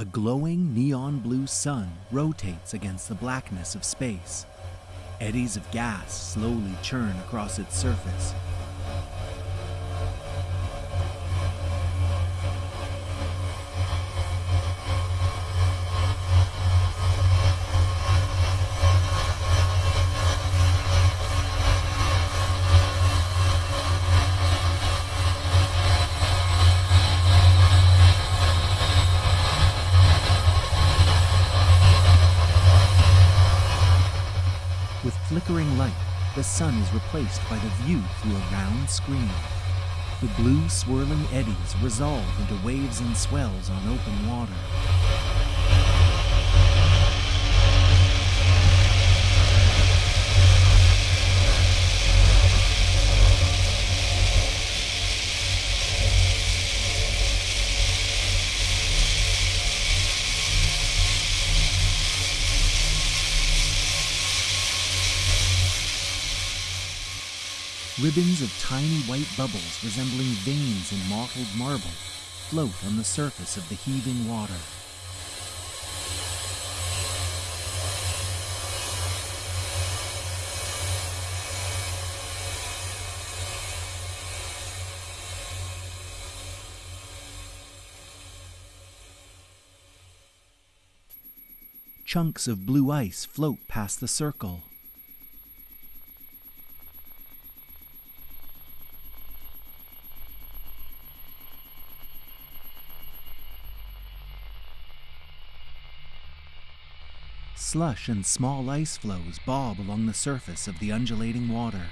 A glowing neon blue sun rotates against the blackness of space. Eddies of gas slowly churn across its surface. The sun is replaced by the view through a round screen. The blue swirling eddies resolve into waves and swells on open water. Ribbons of tiny white bubbles resembling veins in mottled marble float on the surface of the heaving water. Chunks of blue ice float past the circle. Slush and small ice floes bob along the surface of the undulating water.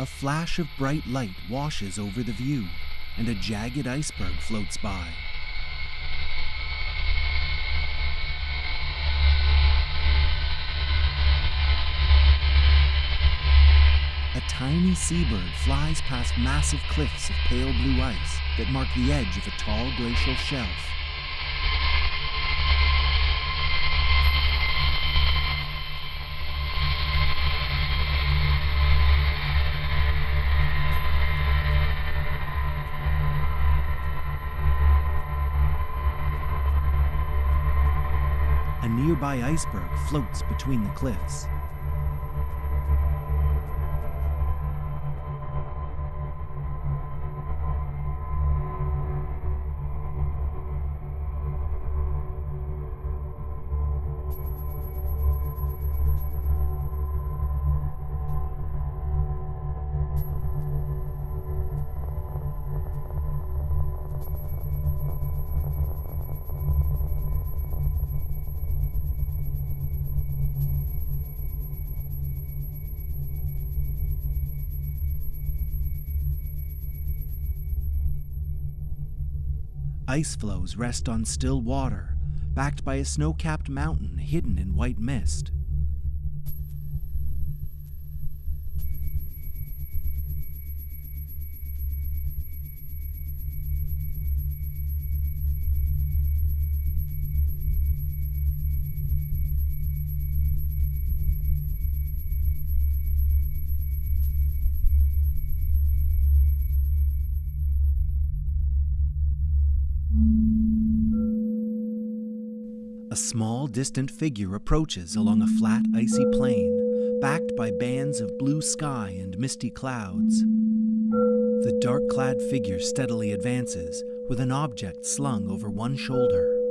A flash of bright light washes over the view, and a jagged iceberg floats by. A tiny seabird flies past massive cliffs of pale blue ice that mark the edge of a tall glacial shelf. A nearby iceberg floats between the cliffs. Ice floes rest on still water, backed by a snow capped mountain hidden in white mist. A small, distant figure approaches along a flat, icy plain, backed by bands of blue sky and misty clouds. The dark clad figure steadily advances, with an object slung over one shoulder.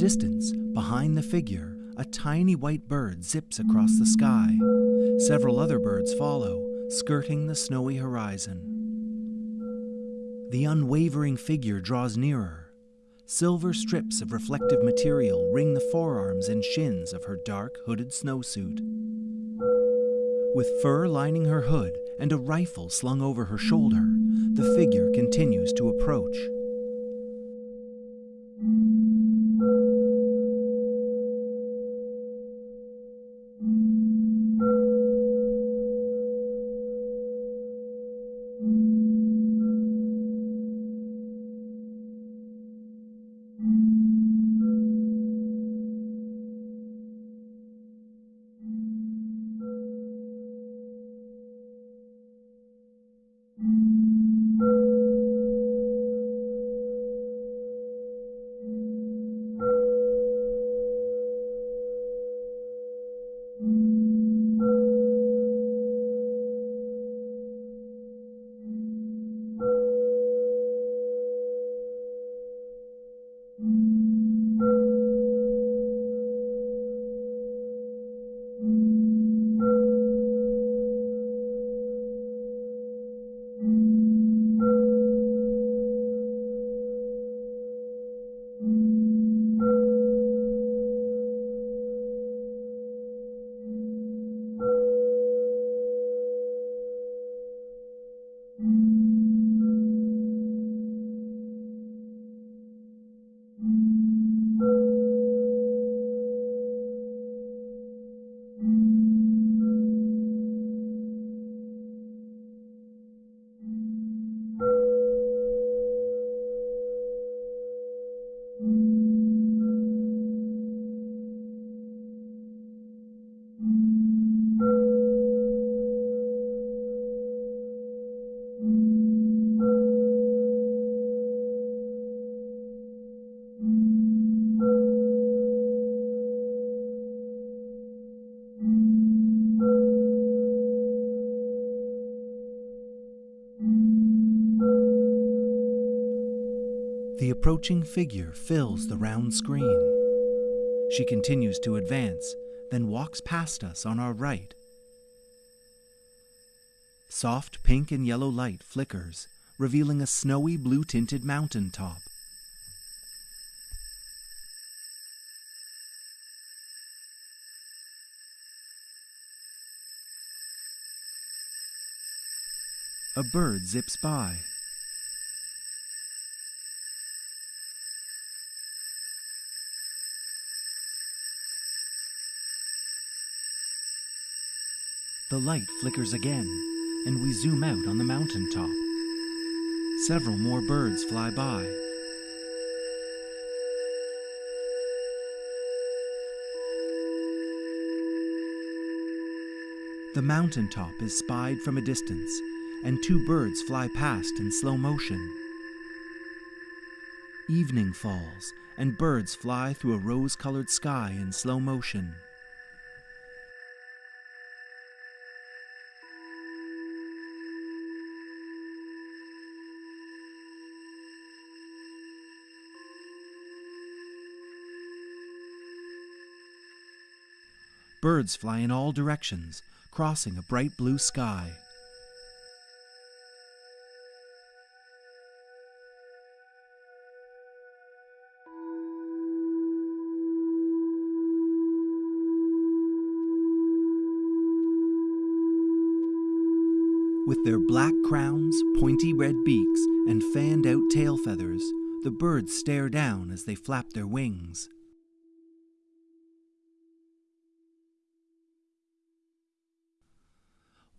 Distance, behind the figure, a tiny white bird zips across the sky. Several other birds follow, skirting the snowy horizon. The unwavering figure draws nearer. Silver strips of reflective material ring the forearms and shins of her dark hooded snowsuit. With fur lining her hood and a rifle slung over her shoulder, the figure continues to approach. The approaching figure fills the round screen. She continues to advance, then walks past us on our right. Soft pink and yellow light flickers, revealing a snowy blue tinted mountain top. A bird zips by. The light flickers again, and we zoom out on the mountain top. Several more birds fly by. The mountain top is spied from a distance, and two birds fly past in slow motion. Evening falls, and birds fly through a rose colored sky in slow motion. Birds fly in all directions, crossing a bright blue sky. With their black crowns, pointy red beaks, and fanned out tail feathers, the birds stare down as they flap their wings.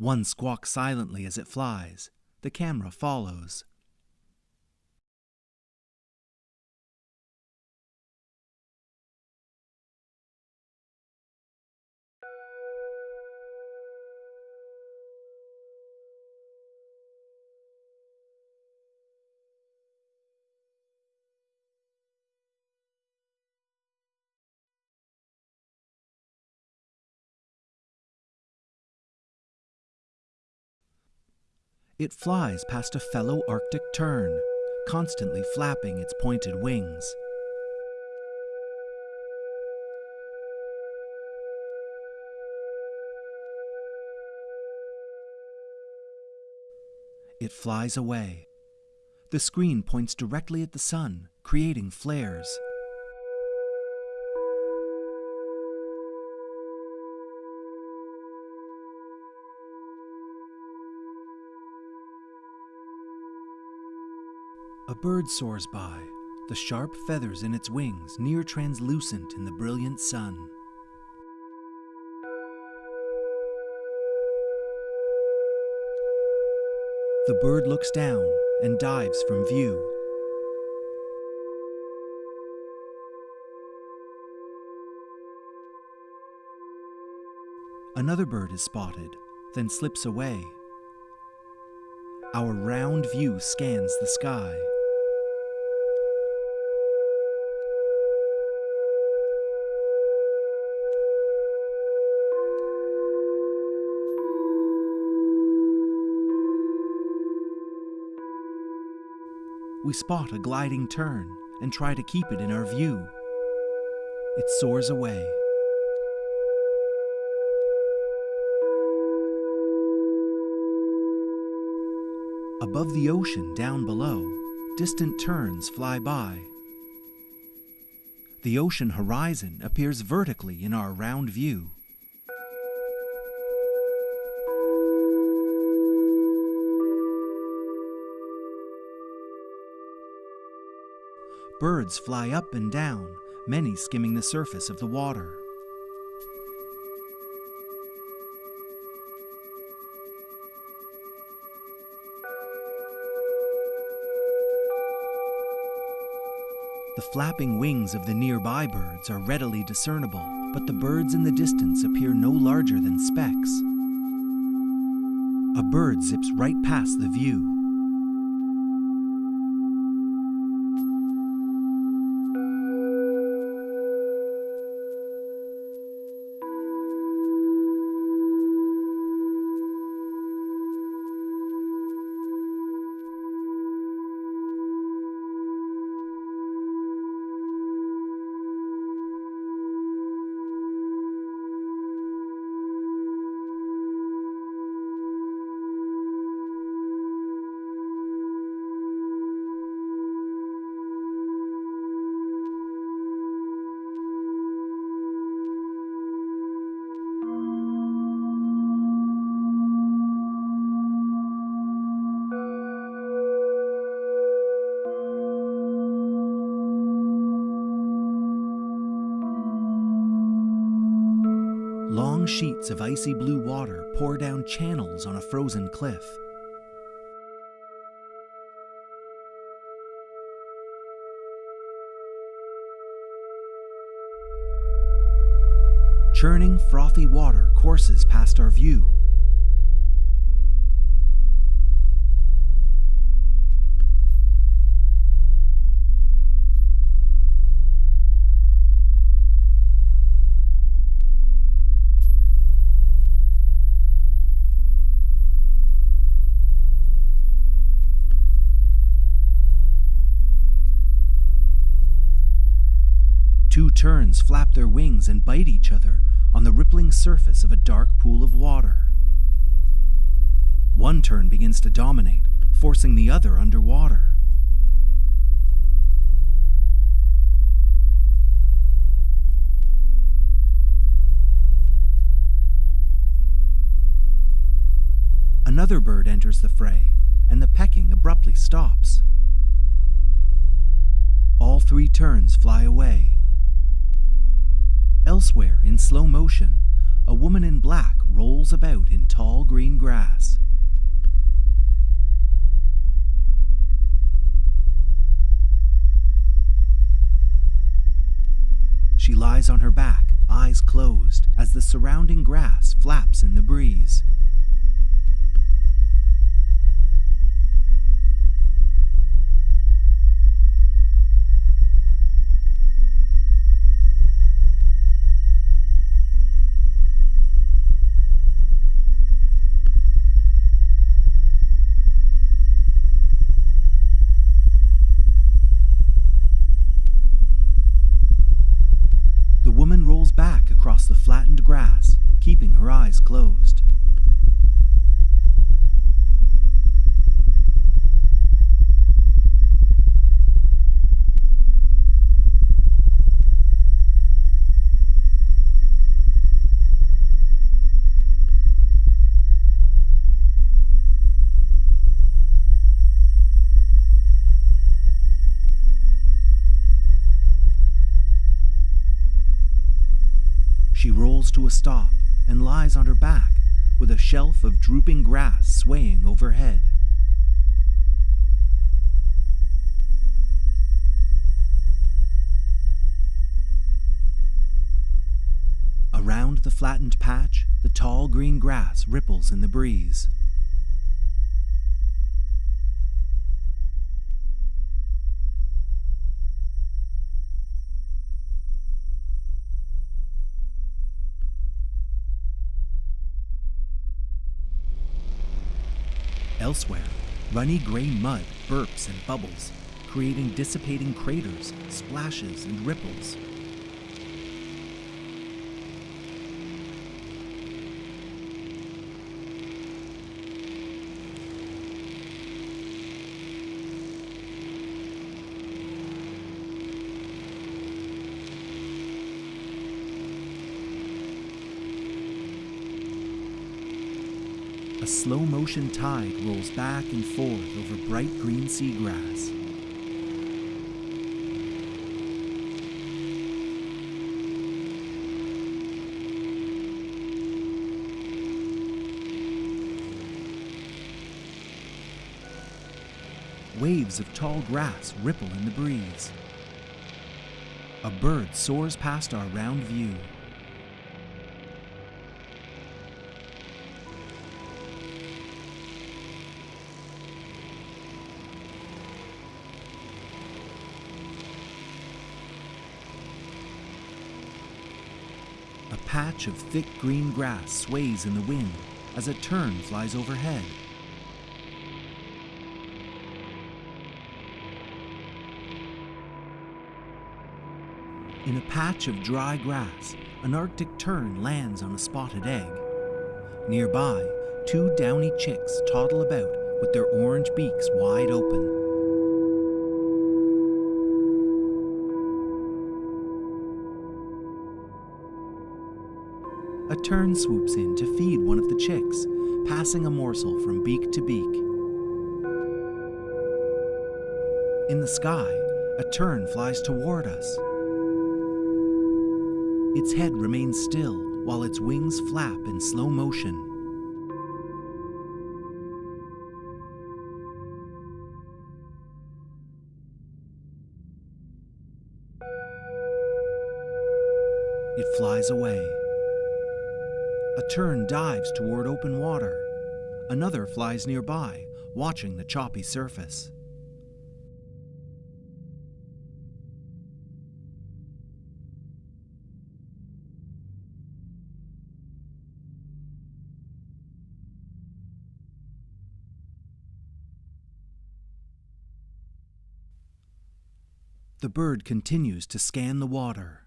One squawks silently as it flies. The camera follows. It flies past a fellow Arctic tern, constantly flapping its pointed wings. It flies away. The screen points directly at the sun, creating flares. A bird soars by, the sharp feathers in its wings near translucent in the brilliant sun. The bird looks down and dives from view. Another bird is spotted, then slips away. Our round view scans the sky. We spot a gliding tern and try to keep it in our view. It soars away. Above the ocean down below, distant terns fly by. The ocean horizon appears vertically in our round view. Birds fly up and down, many skimming the surface of the water. The flapping wings of the nearby birds are readily discernible, but the birds in the distance appear no larger than specks. A bird zips right past the view, Long sheets of icy blue water pour down channels on a frozen cliff. Churning, frothy water courses past our view. Two terns flap their wings and bite each other on the rippling surface of a dark pool of water. One tern begins to dominate, forcing the other underwater. Another bird enters the fray, and the pecking abruptly stops. All three terns fly away. Elsewhere, in slow motion, a woman in black rolls about in tall green grass. She lies on her back, eyes closed, as the surrounding grass flaps in the breeze. across the flattened grass, keeping her eyes closed. Pulls to a stop and lies on her back with a shelf of drooping grass swaying overhead. Around the flattened patch, the tall green grass ripples in the breeze. Elsewhere, runny gray mud burps and bubbles, creating dissipating craters, splashes, and ripples. Slow motion tide rolls back and forth over bright green seagrass. Waves of tall grass ripple in the breeze. A bird soars past our round view. Patch of thick green grass sways in the wind as a tern flies overhead. In a patch of dry grass, an Arctic tern lands on a spotted egg. Nearby, two downy chicks toddle about with their orange beaks wide open. Tern swoops in to feed one of the chicks, passing a morsel from beak to beak. In the sky, a tern flies toward us. Its head remains still while its wings flap in slow motion. It flies away. A tern dives toward open water. Another flies nearby, watching the choppy surface. The bird continues to scan the water.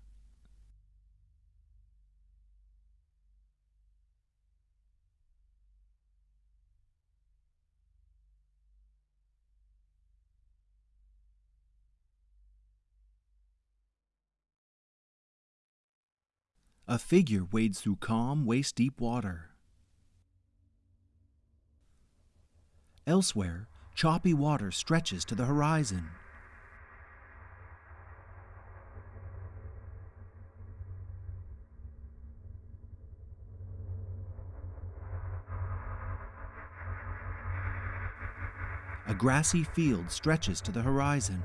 A figure wades through calm, waist deep water. Elsewhere, choppy water stretches to the horizon. A grassy field stretches to the horizon.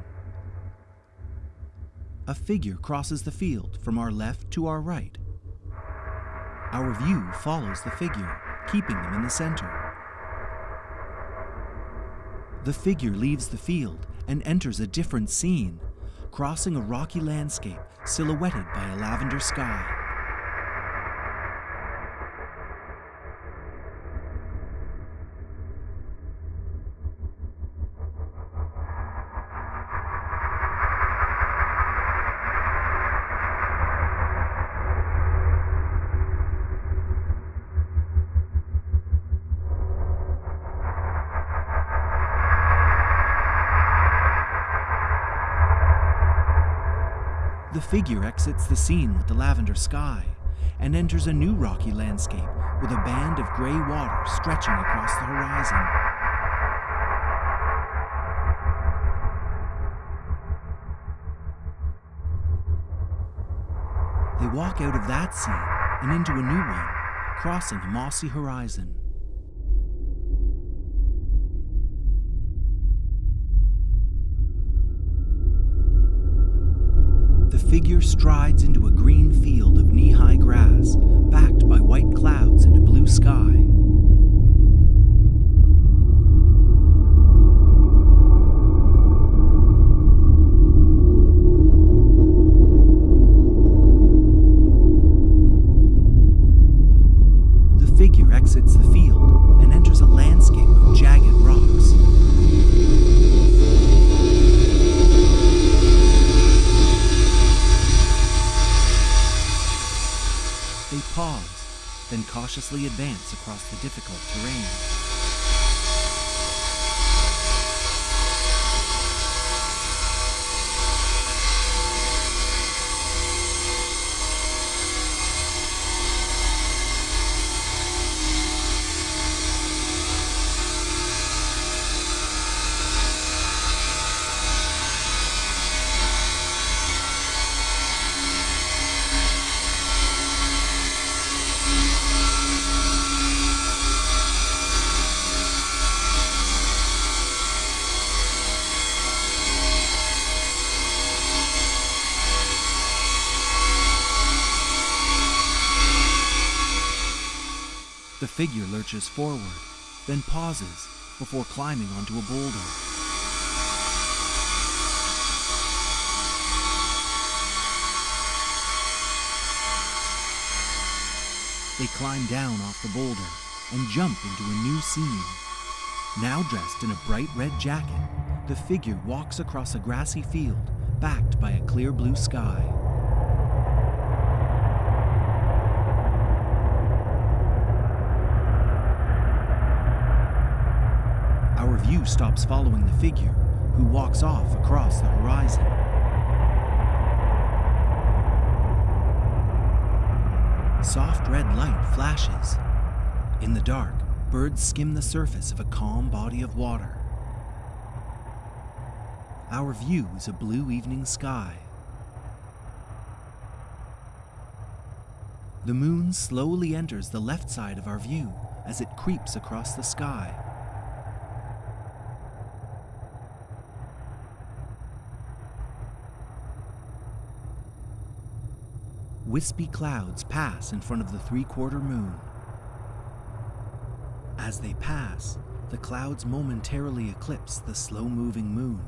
A figure crosses the field from our left to our right. Our view follows the figure, keeping them in the center. The figure leaves the field and enters a different scene, crossing a rocky landscape silhouetted by a lavender sky. Figure exits the scene with the lavender sky and enters a new rocky landscape with a band of gray water stretching across the horizon. They walk out of that scene and into a new one, crossing a mossy horizon. Figure strides into a green field of knee high grass, backed by white clouds and a blue sky. Then cautiously advance across the difficult terrain. The figure lurches forward, then pauses before climbing onto a boulder. They climb down off the boulder and jump into a new scene. Now dressed in a bright red jacket, the figure walks across a grassy field backed by a clear blue sky. Stops following the figure, who walks off across the horizon. Soft red light flashes. In the dark, birds skim the surface of a calm body of water. Our view is a blue evening sky. The moon slowly enters the left side of our view as it creeps across the sky. Wispy clouds pass in front of the three quarter moon. As they pass, the clouds momentarily eclipse the slow moving moon.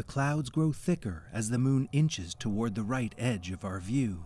The clouds grow thicker as the moon inches toward the right edge of our view.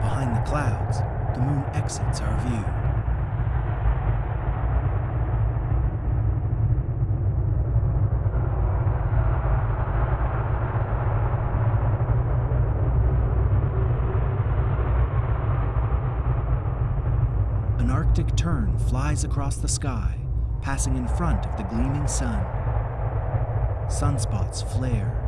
Behind the clouds, the moon exits our view. An Arctic tern flies across the sky, passing in front of the gleaming sun. Sunspots flare.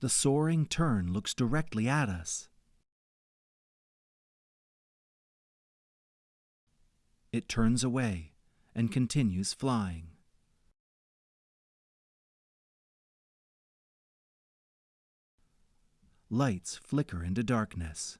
The soaring tern looks directly at us. It turns away and continues flying. Lights flicker into darkness.